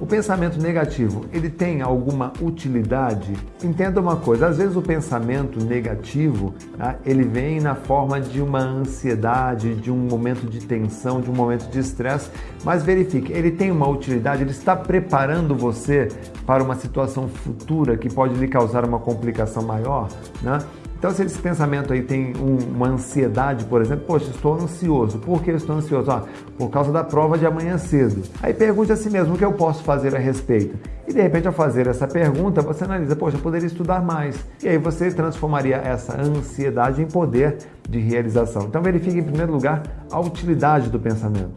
O pensamento negativo, ele tem alguma utilidade? Entenda uma coisa, às vezes o pensamento negativo, tá, ele vem na forma de uma ansiedade, de um momento de tensão, de um momento de estresse, mas verifique, ele tem uma utilidade, ele está preparando você para uma situação futura que pode lhe causar uma complicação maior, né? Então, se esse pensamento aí tem um, uma ansiedade, por exemplo, poxa, estou ansioso. Por que estou ansioso? Ah, por causa da prova de amanhã cedo. Aí pergunte a si mesmo o que eu posso fazer a respeito. E de repente, ao fazer essa pergunta, você analisa, poxa, eu poderia estudar mais. E aí você transformaria essa ansiedade em poder de realização. Então, verifique em primeiro lugar a utilidade do pensamento.